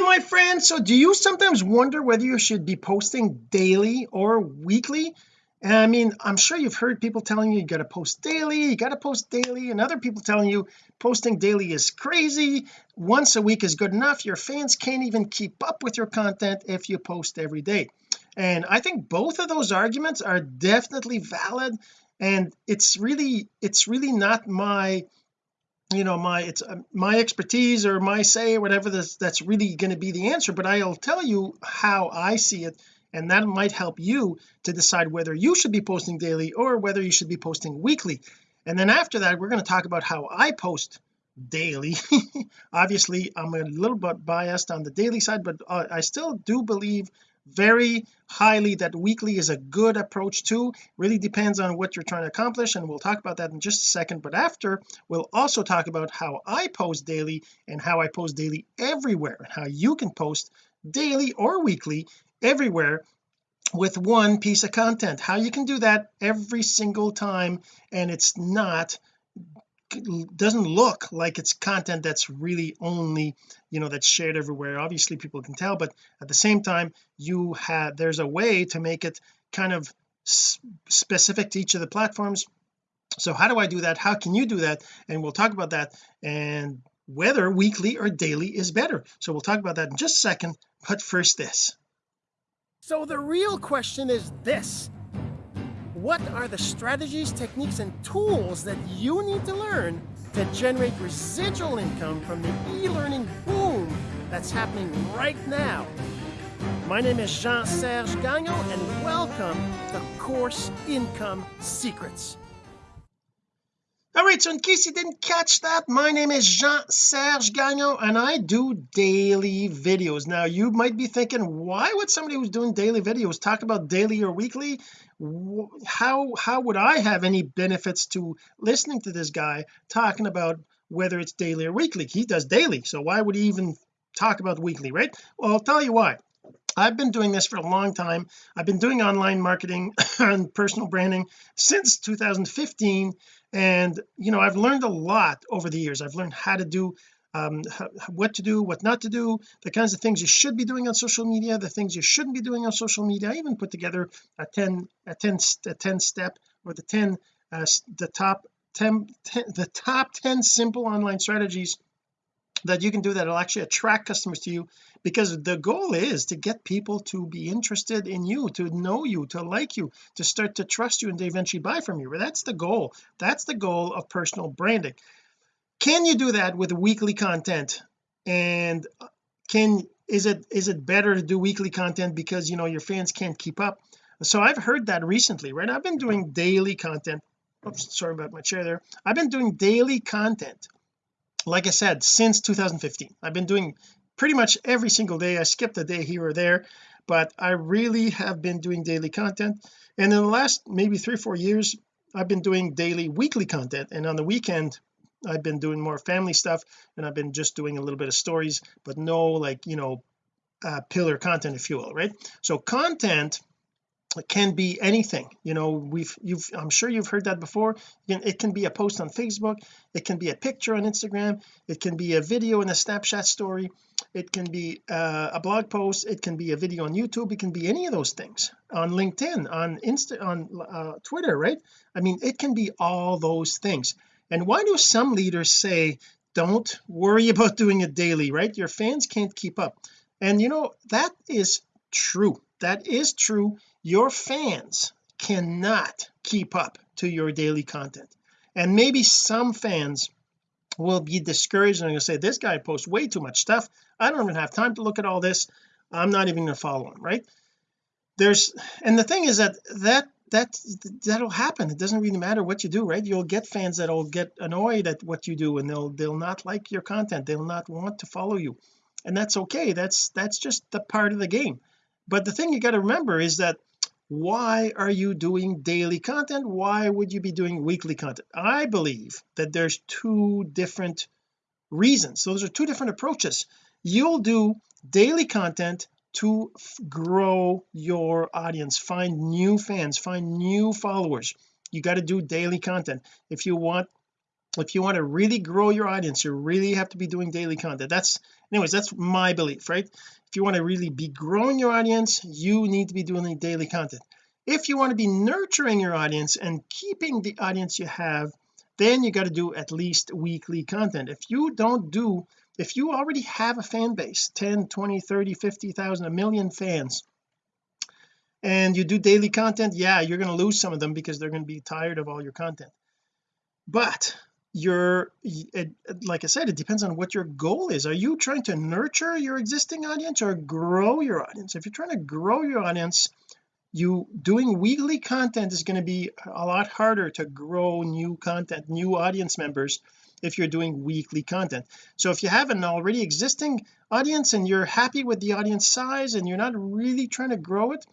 hey my friend. So do you sometimes wonder whether you should be posting daily or weekly? And I mean I'm sure you've heard people telling you you got to post daily you got to post daily and other people telling you posting daily is crazy. Once a week is good enough. Your fans can't even keep up with your content if you post every day. And I think both of those arguments are definitely valid and it's really it's really not my you know my it's uh, my expertise or my say or whatever that's, that's really going to be the answer but I'll tell you how I see it and that might help you to decide whether you should be posting daily or whether you should be posting weekly. And then after that we're going to talk about how I post daily. Obviously I'm a little bit biased on the daily side but uh, I still do believe very highly that weekly is a good approach too. Really depends on what you're trying to accomplish and we'll talk about that in just a second. But after we'll also talk about how I post daily and how I post daily everywhere and how you can post daily or weekly everywhere with one piece of content. How you can do that every single time and it's not doesn't look like it's content that's really only you know that's shared everywhere. Obviously people can tell but at the same time you have there's a way to make it kind of specific to each of the platforms. So how do I do that? How can you do that? And we'll talk about that and whether weekly or daily is better. So we'll talk about that in just a second but first this. So the real question is this what are the strategies, techniques, and tools that you need to learn to generate residual income from the e-learning boom that's happening right now? My name is Jean-Serge Gagnon, and welcome to Course Income Secrets. All right so in case you didn't catch that my name is Jean-Serge Gagnon and I do daily videos. Now you might be thinking why would somebody who's doing daily videos talk about daily or weekly how how would I have any benefits to listening to this guy talking about whether it's daily or weekly? He does daily so why would he even talk about weekly right? Well I'll tell you why. I've been doing this for a long time. I've been doing online marketing and personal branding since 2015 and you know I've learned a lot over the years. I've learned how to do um what to do what not to do the kinds of things you should be doing on social media the things you shouldn't be doing on social media. I even put together a 10 a 10 a 10 step or the 10 uh, the top 10, 10 the top 10 simple online strategies that you can do that will actually attract customers to you because the goal is to get people to be interested in you to know you to like you to start to trust you and eventually buy from you. That's the goal. That's the goal of personal branding can you do that with weekly content? And can is it is it better to do weekly content because you know your fans can't keep up? So I've heard that recently right? I've been doing daily content. Oops sorry about my chair there. I've been doing daily content like I said since 2015 I've been doing pretty much every single day. I skipped a day here or there but I really have been doing daily content. And in the last maybe three four years I've been doing daily weekly content. And on the weekend I've been doing more family stuff and I've been just doing a little bit of stories but no like you know uh, pillar content if you will right? So content can be anything you know we've you've I'm sure you've heard that before. It can be a post on Facebook it can be a picture on Instagram it can be a video in a Snapchat story it can be uh, a blog post it can be a video on YouTube it can be any of those things. On LinkedIn on Insta on uh, Twitter right? I mean it can be all those things and why do some leaders say don't worry about doing it daily right? Your fans can't keep up. And you know that is true. That is true. Your fans cannot keep up to your daily content. And maybe some fans will be discouraged and say this guy posts way too much stuff. I don't even have time to look at all this. I'm not even to follow him right? There's and the thing is that that that that'll happen. It doesn't really matter what you do right? You'll get fans that'll get annoyed at what you do and they'll they'll not like your content. They'll not want to follow you. And that's okay. That's that's just the part of the game. But the thing you got to remember is that why are you doing daily content? Why would you be doing weekly content? I believe that there's two different reasons. Those are two different approaches. You'll do daily content to grow your audience. Find new fans. Find new followers. You got to do daily content. If you want if you want to really grow your audience you really have to be doing daily content. That's anyways that's my belief right? If you want to really be growing your audience you need to be doing daily content. If you want to be nurturing your audience and keeping the audience you have then you got to do at least weekly content. If you don't do if you already have a fan base 10 20 30 50,000 a million fans and you do daily content yeah you're going to lose some of them because they're going to be tired of all your content. But you're it, like I said it depends on what your goal is. Are you trying to nurture your existing audience or grow your audience? If you're trying to grow your audience you doing weekly content is going to be a lot harder to grow new content new audience members if you're doing weekly content. So if you have an already existing audience and you're happy with the audience size and you're not really trying to grow it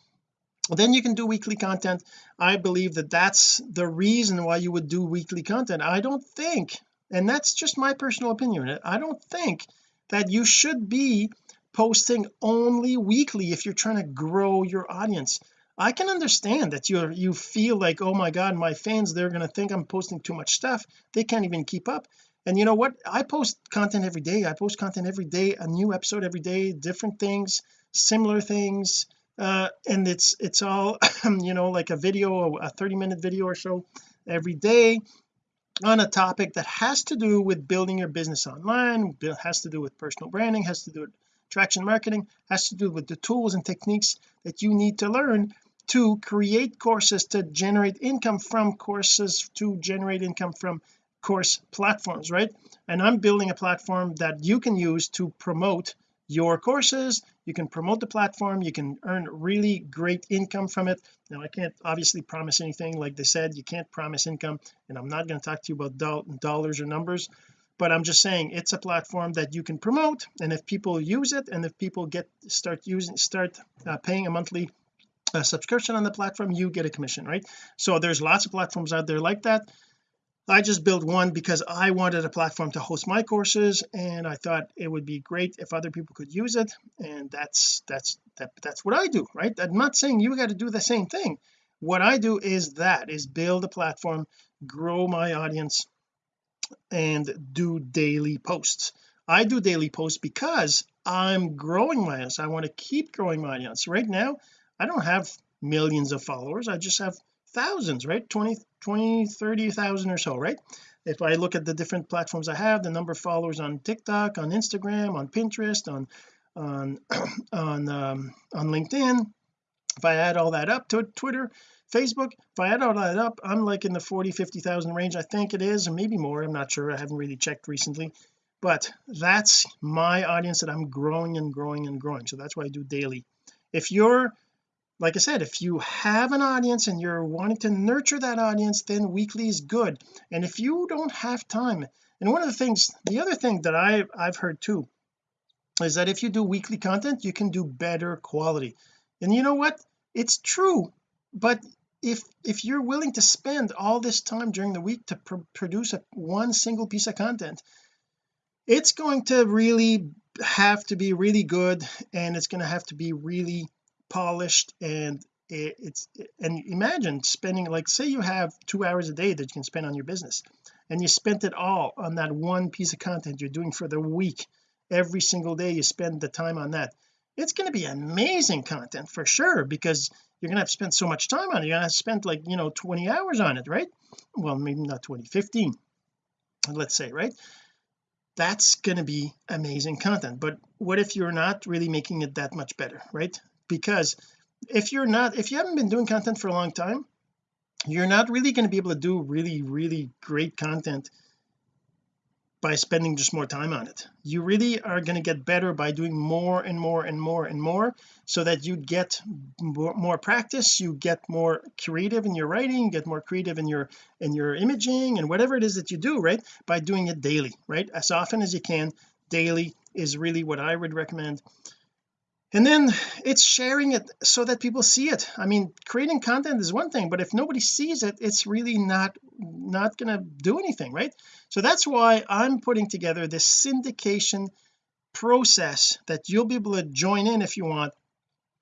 then you can do weekly content. I believe that that's the reason why you would do weekly content. I don't think and that's just my personal opinion I don't think that you should be posting only weekly if you're trying to grow your audience I can understand that you you feel like oh my god my fans they're going to think I'm posting too much stuff. They can't even keep up. And you know what? I post content every day. I post content every day a new episode every day different things similar things uh, and it's it's all you know like a video a 30 minute video or so every day on a topic that has to do with building your business online has to do with personal branding has to do with traction marketing has to do with the tools and techniques that you need to learn to create courses to generate income from courses to generate income from course platforms right? And I'm building a platform that you can use to promote your courses. You can promote the platform. You can earn really great income from it. Now I can't obviously promise anything. Like they said you can't promise income and I'm not going to talk to you about do dollars or numbers but I'm just saying it's a platform that you can promote and if people use it and if people get start using start uh, paying a monthly uh, subscription on the platform you get a commission right? So there's lots of platforms out there like that. I just built one because I wanted a platform to host my courses and I thought it would be great if other people could use it and that's that's that, that's what I do right? I'm not saying you got to do the same thing. What I do is that is build a platform grow my audience and do daily posts. I do daily posts because I'm growing my audience. I want to keep growing my audience. Right now I don't have millions of followers. I just have thousands right? 20 20 30,000 or so right? If I look at the different platforms I have the number of followers on TikTok on Instagram on Pinterest on on on um, on LinkedIn if I add all that up to Twitter Facebook if I add all that up I'm like in the 40 50,000 range I think it is or maybe more I'm not sure I haven't really checked recently. But that's my audience that I'm growing and growing and growing. So that's why I do daily. If you're like I said if you have an audience and you're wanting to nurture that audience then weekly is good. And if you don't have time and one of the things the other thing that I I've heard too is that if you do weekly content you can do better quality. And you know what? It's true but if if you're willing to spend all this time during the week to pr produce a, one single piece of content it's going to really have to be really good and it's going to have to be really polished and it, it's and imagine spending like say you have two hours a day that you can spend on your business and you spent it all on that one piece of content you're doing for the week. Every single day you spend the time on that. It's going to be amazing content for sure because you're going to have to spend so much time on it. You're going to have to spend like you know 20 hours on it right? Well maybe not 20 15 let's say right? That's going to be amazing content. But what if you're not really making it that much better right because if you're not if you haven't been doing content for a long time you're not really going to be able to do really really great content by spending just more time on it. You really are going to get better by doing more and more and more and more so that you get more, practice you get more creative in your writing get more creative in your in your imaging and whatever it is that you do right by doing it daily right as often as you can. Daily is really what I would recommend and then it's sharing it so that people see it. I mean creating content is one thing but if nobody sees it it's really not not gonna do anything right? So that's why I'm putting together this syndication process that you'll be able to join in if you want.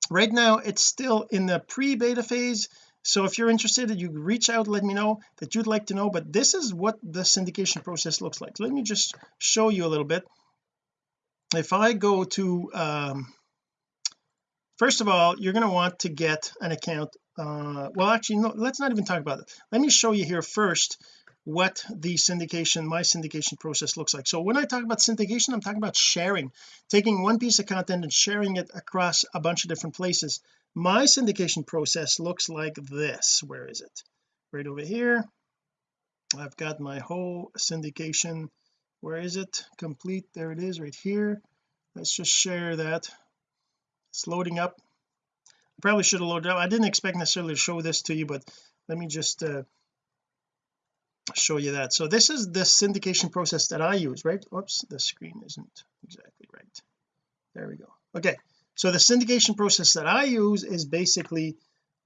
Right now it's still in the pre-beta phase. So if you're interested you reach out let me know that you'd like to know but this is what the syndication process looks like. Let me just show you a little bit. If I go to um first of all you're going to want to get an account uh well actually no let's not even talk about it. Let me show you here first what the syndication my syndication process looks like. So when I talk about syndication I'm talking about sharing taking one piece of content and sharing it across a bunch of different places. My syndication process looks like this. Where is it? Right over here. I've got my whole syndication. Where is it? Complete. There it is right here. Let's just share that it's loading up. I probably should have loaded up. I didn't expect necessarily to show this to you but let me just uh, show you that. So this is the syndication process that I use right? Oops the screen isn't exactly right. There we go. Okay so the syndication process that I use is basically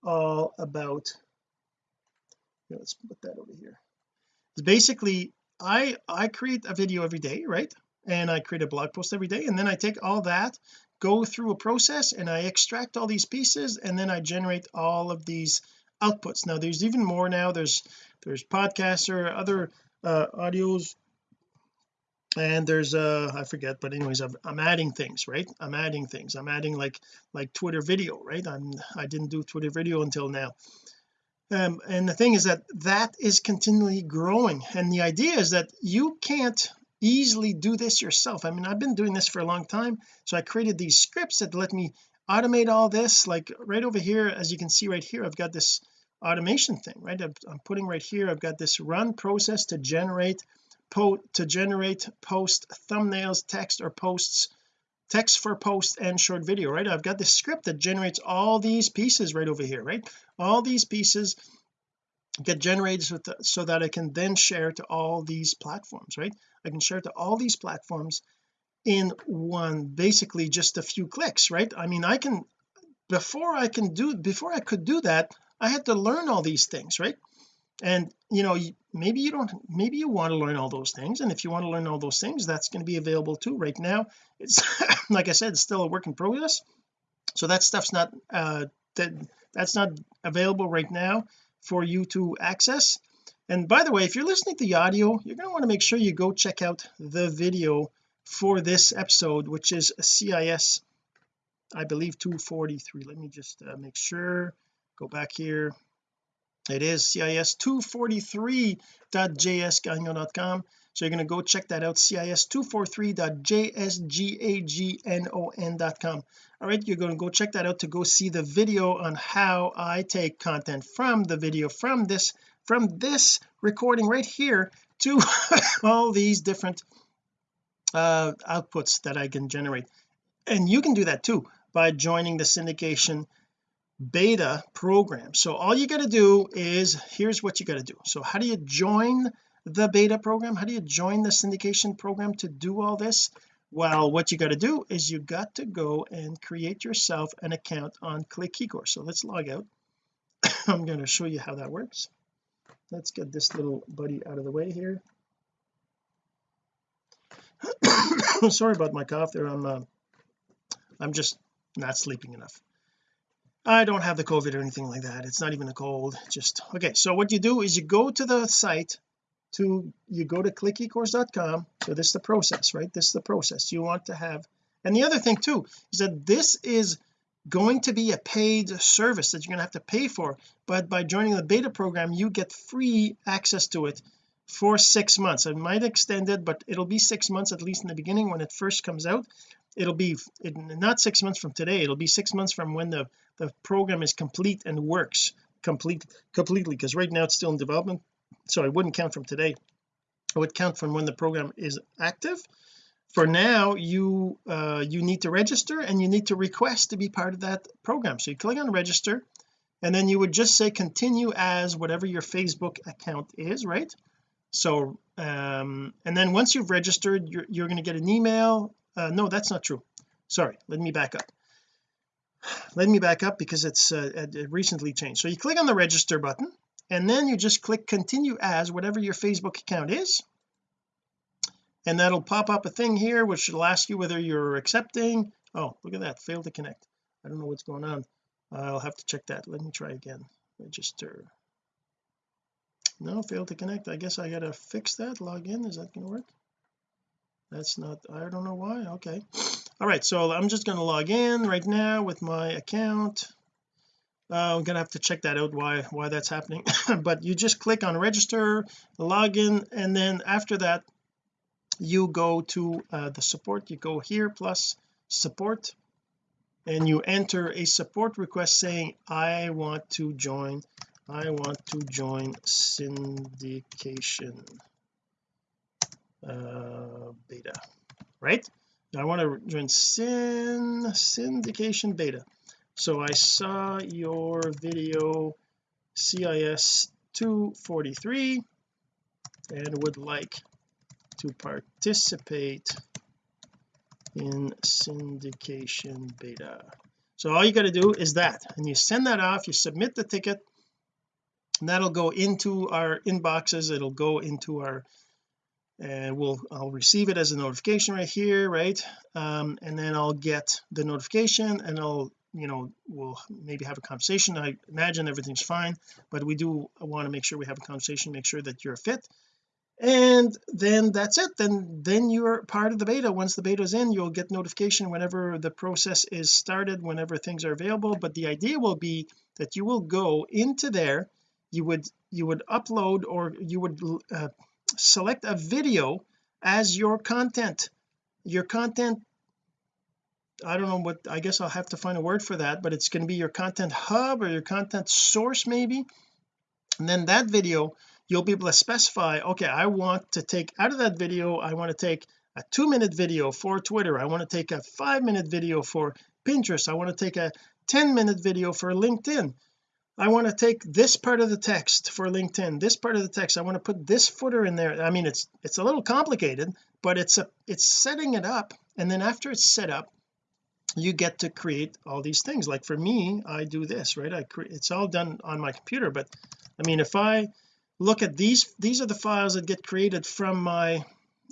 all about let's put that over here. It's basically I I create a video every day right? And I create a blog post every day and then I take all that go through a process and I extract all these pieces and then I generate all of these outputs. Now there's even more now. There's there's podcasts or other uh audios and there's uh I forget but anyways i am adding things right? I'm adding things. I'm adding like like Twitter video right? I'm I didn't do Twitter video until now. Um and the thing is that that is continually growing. And the idea is that you can't easily do this yourself. I mean I've been doing this for a long time so I created these scripts that let me automate all this. Like right over here as you can see right here I've got this automation thing right? I'm, putting right here I've got this run process to generate po to generate post thumbnails text or posts text for post and short video right? I've got this script that generates all these pieces right over here right? All these pieces get generated so that I can then share to all these platforms right I can share to all these platforms in one basically just a few clicks right? I mean I can before I can do before I could do that I had to learn all these things right? And you know maybe you don't maybe you want to learn all those things and if you want to learn all those things that's going to be available too. Right now it's like I said it's still a work in progress so that stuff's not uh that that's not available right now for you to access and by the way if you're listening to the audio you're going to want to make sure you go check out the video for this episode which is CIS I believe 243 let me just uh, make sure go back here. It is cis243.jsgagnon.com so you're going to go check that out cis243.jsgagnon.com all right you're going to go check that out to go see the video on how I take content from the video from this from this recording right here to all these different uh outputs that I can generate. And you can do that too by joining the syndication beta program. So all you got to do is here's what you got to do. So how do you join the beta program? How do you join the syndication program to do all this? Well what you got to do is you got to go and create yourself an account on click eCourse so let's log out. I'm going to show you how that works let's get this little buddy out of the way here. Sorry about my cough there. I'm uh, I'm just not sleeping enough. I don't have the COVID or anything like that. It's not even a cold. Just okay so what you do is you go to the site to you go to clickecourse.com so this is the process right? This is the process. You want to have and the other thing too is that this is going to be a paid service that you're going to have to pay for but by joining the beta program you get free access to it for six months. I might extend it but it'll be six months at least in the beginning when it first comes out. It'll be it, not six months from today it'll be six months from when the the program is complete and works complete completely because right now it's still in development so I wouldn't count from today. I would count from when the program is active for now you uh, you need to register and you need to request to be part of that program. So you click on register and then you would just say continue as whatever your Facebook account is right? So um and then once you've registered you're, you're going to get an email. Uh, no that's not true. Sorry let me back up. Let me back up because it's uh, it recently changed. So you click on the register button and then you just click continue as whatever your Facebook account is and that'll pop up a thing here which will ask you whether you're accepting. Oh look at that failed to connect. I don't know what's going on. I'll have to check that. Let me try again. Register. No failed to connect. I guess I gotta fix that log in. Is that gonna work? That's not I don't know why. Okay. All right so I'm just going to log in right now with my account. Uh, I'm gonna have to check that out why why that's happening. But you just click on register login and then after that you go to uh, the support. You go here plus support and you enter a support request saying I want to join I want to join syndication uh, beta right? I want to join syn syndication beta. So I saw your video CIS 243 and would like to participate in syndication beta. So all you got to do is that and you send that off you submit the ticket and that'll go into our inboxes it'll go into our and we'll I'll receive it as a notification right here right? Um, and then I'll get the notification and I'll you know we'll maybe have a conversation. I imagine everything's fine but we do want to make sure we have a conversation make sure that you're fit and then that's it. Then then you're part of the beta. Once the beta is in you'll get notification whenever the process is started whenever things are available. But the idea will be that you will go into there. You would you would upload or you would uh, select a video as your content. Your content I don't know what I guess I'll have to find a word for that but it's going to be your content hub or your content source maybe. And then that video you'll be able to specify okay I want to take out of that video I want to take a two minute video for Twitter. I want to take a five minute video for Pinterest. I want to take a 10 minute video for LinkedIn. I want to take this part of the text for LinkedIn this part of the text. I want to put this footer in there. I mean it's it's a little complicated but it's a it's setting it up and then after it's set up you get to create all these things. Like for me I do this right? I create it's all done on my computer but I mean if I look at these these are the files that get created from my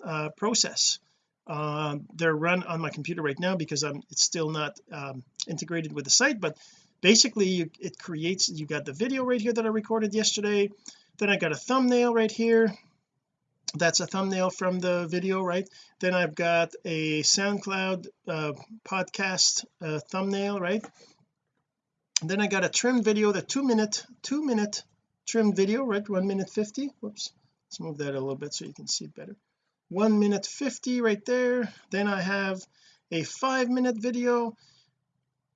uh, process. Uh, they're run on my computer right now because I'm it's still not um, integrated with the site but basically you, it creates you got the video right here that I recorded yesterday. Then I got a thumbnail right here. That's a thumbnail from the video right? Then I've got a SoundCloud uh, podcast uh, thumbnail right? And then I got a trimmed video the two minute two minute trimmed video right? One minute 50 whoops. Let's move that a little bit so you can see it better. One minute 50 right there. Then I have a five minute video.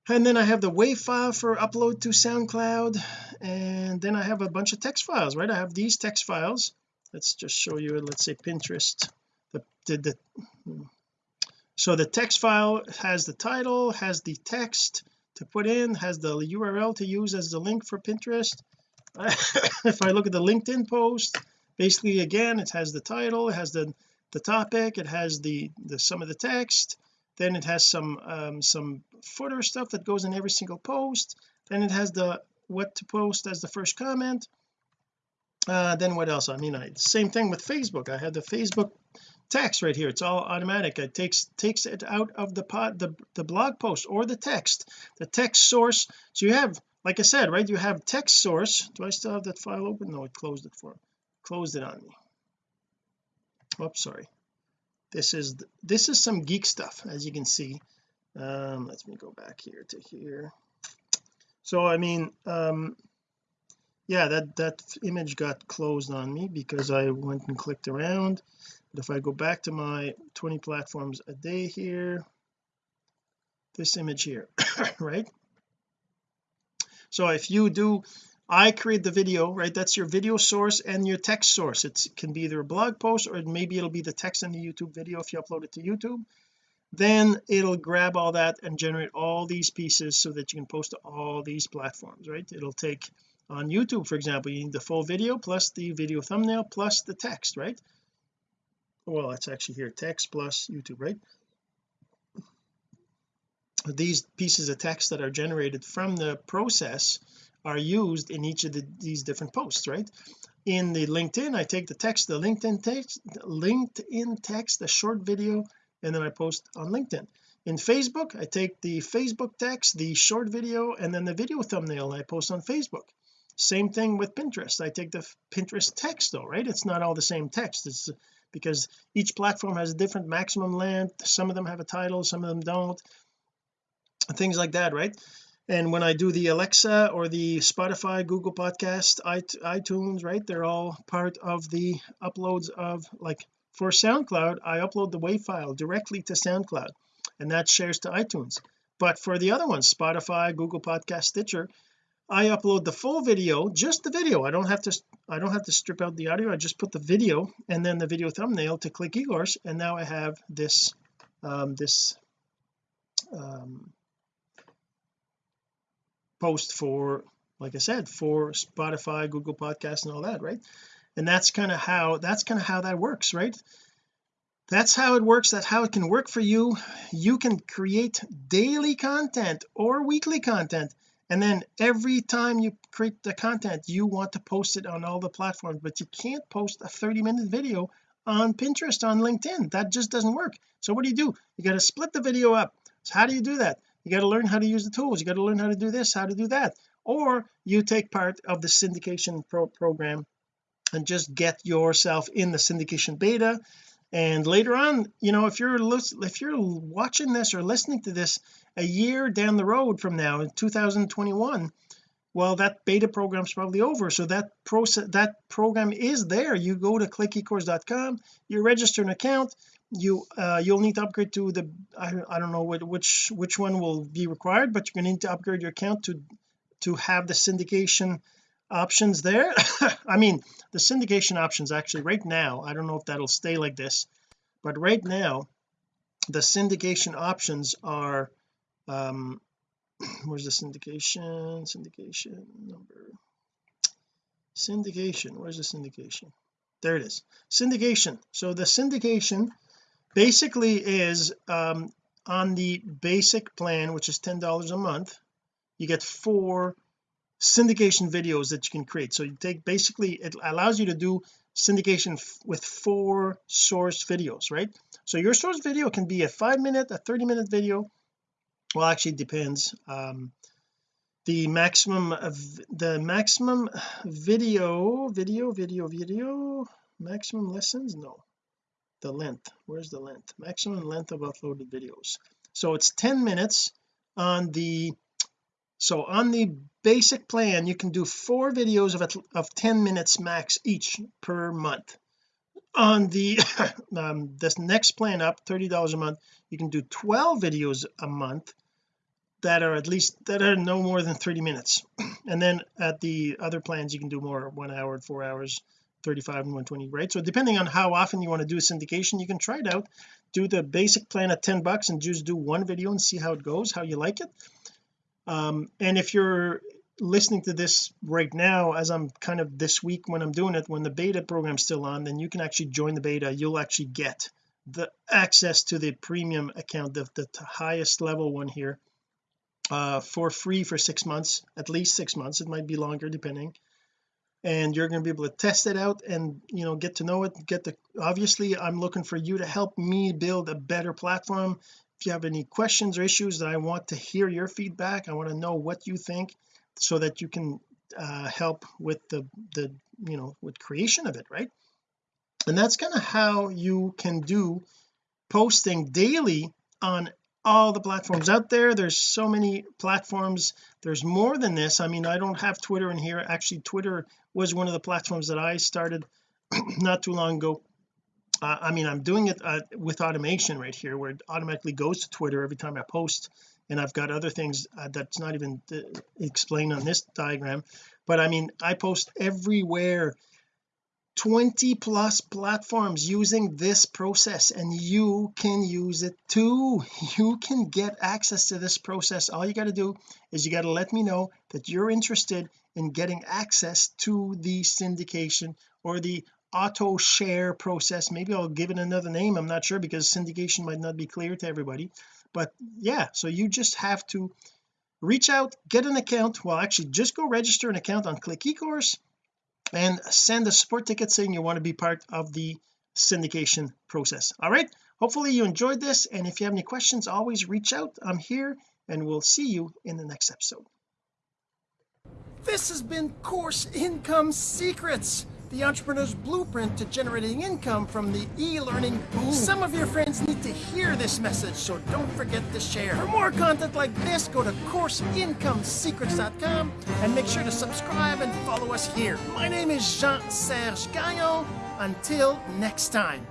And then I have the WAV file for upload to SoundCloud. And then I have a bunch of text files right? I have these text files. Let's just show you let's say Pinterest the, the, the hmm. so the text file has the title has the text to put in has the URL to use as the link for Pinterest if I look at the LinkedIn post basically again it has the title it has the the topic it has the the some of the text then it has some um, some footer stuff that goes in every single post then it has the what to post as the first comment. Uh, then what else? I mean I same thing with Facebook. I have the Facebook text right here. It's all automatic. It takes takes it out of the pot the, the blog post or the text the text source. So you have like I said right you have text source. Do I still have that file open? No it closed it for closed it on me. Oops sorry. This is this is some geek stuff as you can see. Um let me go back here to here. So I mean um yeah that that image got closed on me because I went and clicked around. But if I go back to my 20 platforms a day here this image here right so if you do I create the video right? That's your video source and your text source. It can be either a blog post or maybe it'll be the text in the YouTube video if you upload it to YouTube. Then it'll grab all that and generate all these pieces so that you can post to all these platforms right? It'll take on YouTube for example you need the full video plus the video thumbnail plus the text right? Well it's actually here text plus YouTube right these pieces of text that are generated from the process are used in each of the, these different posts right? In the LinkedIn I take the text the LinkedIn text LinkedIn text the short video and then I post on LinkedIn. In Facebook I take the Facebook text the short video and then the video thumbnail and I post on Facebook. Same thing with Pinterest. I take the Pinterest text though right? It's not all the same text. It's because each platform has a different maximum length. Some of them have a title some of them don't things like that right? And when I do the Alexa or the Spotify Google podcast iTunes right they're all part of the uploads of like for SoundCloud I upload the WAV file directly to SoundCloud and that shares to iTunes. But for the other ones Spotify Google podcast Stitcher I upload the full video just the video. I don't have to I don't have to strip out the audio. I just put the video and then the video thumbnail to click eCourse and now I have this um, this um, post for like I said for Spotify Google Podcast and all that right? And that's kind of how that's kind of how that works right? That's how it works that's how it can work for you. You can create daily content or weekly content and then every time you create the content you want to post it on all the platforms but you can't post a 30 minute video on Pinterest on LinkedIn. That just doesn't work. So what do you do? You got to split the video up. So how do you do that you got to learn how to use the tools. You got to learn how to do this how to do that. Or you take part of the syndication pro program and just get yourself in the syndication beta. And later on you know if you're if you're watching this or listening to this a year down the road from now in 2021 well that beta program is probably over. So that process that program is there. You go to clickecourse.com you register an account you uh, you'll need to upgrade to the I, I don't know what, which which one will be required but you're going to need to upgrade your account to to have the syndication options there. I mean the syndication options actually right now I don't know if that'll stay like this but right now the syndication options are um where's the syndication syndication number? Syndication where's the syndication? There it is. Syndication. So the syndication basically is um on the basic plan which is ten dollars a month you get four syndication videos that you can create. So you take basically it allows you to do syndication with four source videos right? So your source video can be a five minute a 30 minute video. Well actually depends. Um the maximum of the maximum video video video video maximum lessons? No the length. Where's the length? Maximum length of uploaded videos. So it's 10 minutes on the so on the basic plan you can do four videos of of 10 minutes max each per month. On the um, this next plan up $30 a month you can do 12 videos a month that are at least that are no more than 30 minutes. And then at the other plans you can do more one hour four hours 35 and 120 right? So depending on how often you want to do a syndication you can try it out. Do the basic plan at 10 bucks and just do one video and see how it goes how you like it. Um, and if you're listening to this right now as I'm kind of this week when I'm doing it when the beta program's still on then you can actually join the beta. You'll actually get the access to the premium account the, the highest level one here uh, for free for six months at least six months. It might be longer depending and you're going to be able to test it out and you know get to know it get the obviously I'm looking for you to help me build a better platform. If you have any questions or issues that I want to hear your feedback I want to know what you think so that you can uh, help with the the you know with creation of it right? And that's kind of how you can do posting daily on all the platforms out there. There's so many platforms. There's more than this. I mean I don't have Twitter in here. Actually Twitter was one of the platforms that I started not too long ago. Uh, I mean I'm doing it uh, with automation right here where it automatically goes to Twitter every time I post and I've got other things uh, that's not even uh, explained on this diagram. But I mean I post everywhere 20 plus platforms using this process and you can use it too. You can get access to this process. All you got to do is you got to let me know that you're interested in getting access to the syndication or the auto share process. Maybe I'll give it another name I'm not sure because syndication might not be clear to everybody. But yeah so you just have to reach out get an account. Well actually just go register an account on click ecourse and send a support ticket saying you want to be part of the syndication process. All right? Hopefully you enjoyed this and if you have any questions always reach out. I'm here and we'll see you in the next episode. This has been Course Income Secrets, the entrepreneur's blueprint to generating income from the e-learning boom. Some of your friends need to hear this message, so don't forget to share. For more content like this, go to CourseIncomeSecrets.com and make sure to subscribe and follow us here. My name is Jean-Serge Gagnon. Until next time.